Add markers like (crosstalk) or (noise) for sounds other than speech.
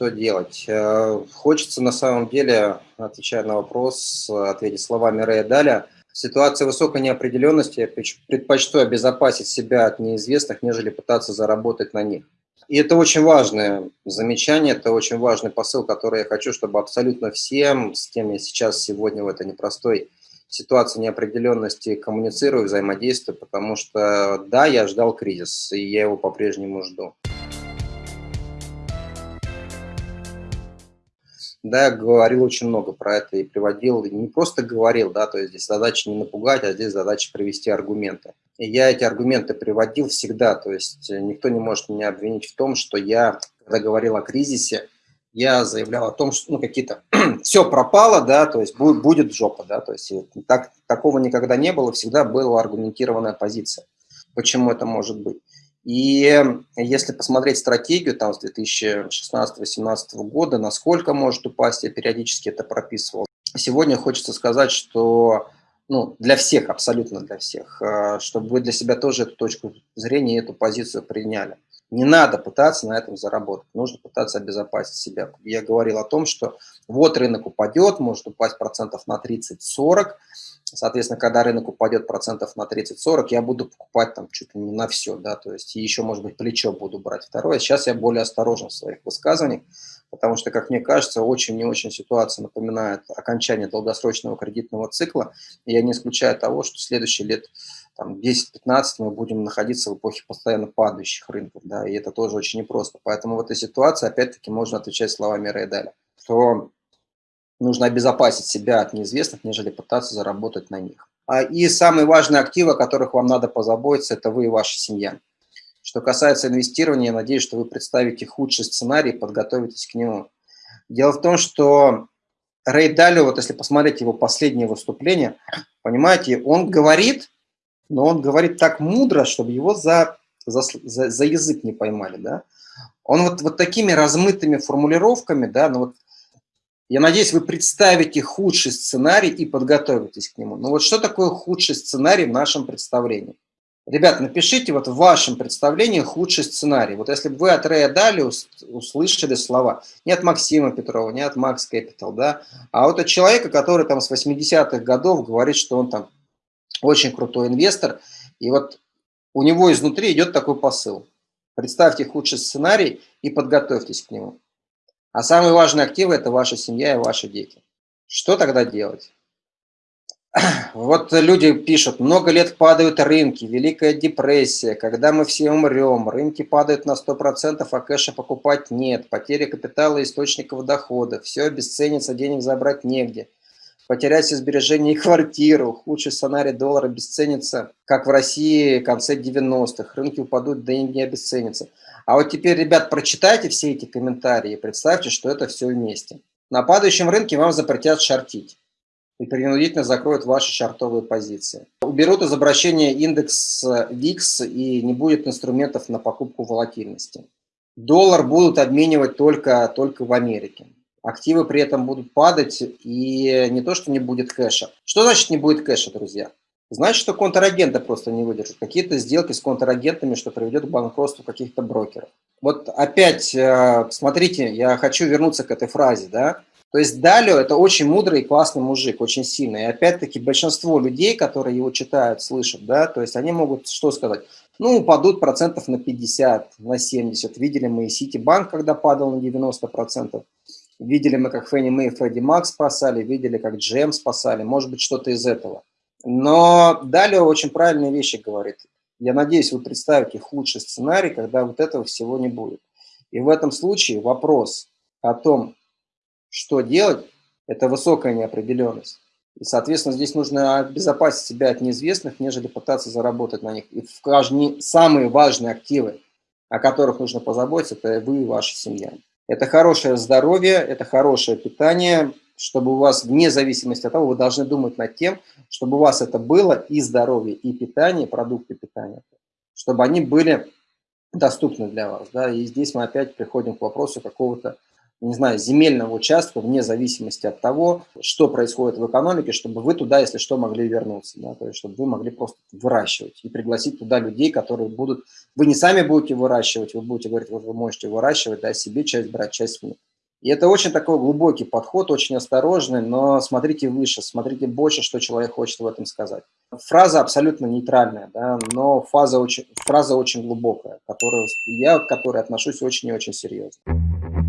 что делать? Э, хочется на самом деле, отвечая на вопрос, ответить словами Рэя Даля. В ситуации высокой неопределенности я предпочту обезопасить себя от неизвестных, нежели пытаться заработать на них. И это очень важное замечание, это очень важный посыл, который я хочу, чтобы абсолютно всем, с кем я сейчас сегодня в этой непростой ситуации неопределенности коммуницирую, взаимодействую, потому что да, я ждал кризис, и я его по-прежнему жду. Да, говорил очень много про это и приводил, не просто говорил, да, то есть здесь задача не напугать, а здесь задача привести аргументы. И я эти аргументы приводил всегда, то есть никто не может меня обвинить в том, что я, когда говорил о кризисе, я заявлял о том, что ну, какие-то (clears throat) все пропало, да, то есть будет, будет жопа, да, то есть так, такого никогда не было, всегда была аргументированная позиция, почему это может быть. И если посмотреть стратегию там с 2016-2017 года, насколько может упасть, я периодически это прописывал. Сегодня хочется сказать, что ну, для всех, абсолютно для всех, э, чтобы вы для себя тоже эту точку зрения, эту позицию приняли. Не надо пытаться на этом заработать, нужно пытаться обезопасить себя. Я говорил о том, что вот рынок упадет, может упасть процентов на 30-40, соответственно, когда рынок упадет процентов на 30-40, я буду покупать там чуть ли не на все, да, то есть еще, может быть, плечо буду брать. Второе, сейчас я более осторожен в своих высказываниях, потому что, как мне кажется, очень не очень ситуация напоминает окончание долгосрочного кредитного цикла, я не исключаю того, что следующие лет там 10-15 мы будем находиться в эпохе постоянно падающих рынков, да, и это тоже очень непросто. Поэтому в этой ситуации, опять-таки, можно отвечать словами Рейдаля, что нужно обезопасить себя от неизвестных, нежели пытаться заработать на них. А, и самые важные активы, о которых вам надо позаботиться, это вы и ваша семья. Что касается инвестирования, я надеюсь, что вы представите худший сценарий и подготовитесь к нему. Дело в том, что Рэй Далио, вот если посмотреть его последнее выступление, понимаете, он говорит, но он говорит так мудро, чтобы его за, за, за, за язык не поймали, да. Он вот, вот такими размытыми формулировками, да, ну вот, я надеюсь, вы представите худший сценарий и подготовитесь к нему. Но вот что такое худший сценарий в нашем представлении? Ребят, напишите вот в вашем представлении худший сценарий. Вот если бы вы от Рэя Дали услышали слова, не от Максима Петрова, не от Макс Capital, да, а вот от человека, который там с 80-х годов говорит, что он там очень крутой инвестор, и вот у него изнутри идет такой посыл. Представьте худший сценарий и подготовьтесь к нему. А самые важные активы – это ваша семья и ваши дети. Что тогда делать? (clears throat) Вот люди пишут, много лет падают рынки, Великая депрессия, когда мы все умрем, рынки падают на 100%, а кэша покупать нет, потеря капитала источников дохода, все обесценится, денег забрать негде – потерять все сбережения и квартиру. Худший сценарий доллара обесценится, как в России в конце 90-х. Рынки упадут, да и не обесценятся. А вот теперь, ребят, прочитайте все эти комментарии и представьте, что это все вместе. На падающем рынке вам запретят шортить и принудительно закроют ваши шартовые позиции. Уберут из обращения индекс VIX и не будет инструментов на покупку волатильности. Доллар будут обменивать только, только в Америке активы при этом будут падать, и не то, что не будет кэша. Что значит не будет кэша, друзья? Значит, что контрагенты просто не выдержат. Какие-то сделки с контрагентами, что приведет к банкротству каких-то брокеров. Вот опять, э, смотрите, я хочу вернуться к этой фразе, да. То есть Далио – это очень мудрый и классный мужик, очень сильный. И опять-таки большинство людей, которые его читают, слышат, да, то есть они могут что сказать? Ну, упадут процентов на 50, на 70. Видели мы и Ситибанк, когда падал на 90 процентов. Видели мы, как Фенни Мэй и Фредди Мак спасали, видели, как Джем спасали, может быть, что-то из этого. Но далее очень правильные вещи говорит. Я надеюсь, вы представите худший сценарий, когда вот этого всего не будет. И в этом случае вопрос о том, что делать, это высокая неопределенность. И, соответственно, здесь нужно обезопасить себя от неизвестных, нежели пытаться заработать на них. И самые важные активы, о которых нужно позаботиться, это вы и ваша семья. Это хорошее здоровье, это хорошее питание, чтобы у вас, вне зависимости от того, вы должны думать над тем, чтобы у вас это было и здоровье, и питание, продукты питания, чтобы они были доступны для вас. Да? И здесь мы опять приходим к вопросу какого-то не знаю, земельного участка, вне зависимости от того, что происходит в экономике, чтобы вы туда, если что, могли вернуться, да, то есть чтобы вы могли просто выращивать и пригласить туда людей, которые будут, вы не сами будете выращивать, вы будете говорить, вот вы можете выращивать, да, себе часть брать, часть И это очень такой глубокий подход, очень осторожный, но смотрите выше, смотрите больше, что человек хочет в этом сказать. Фраза абсолютно нейтральная, да, но фаза очень, фраза очень глубокая, которую, я к которой отношусь очень и очень серьезно.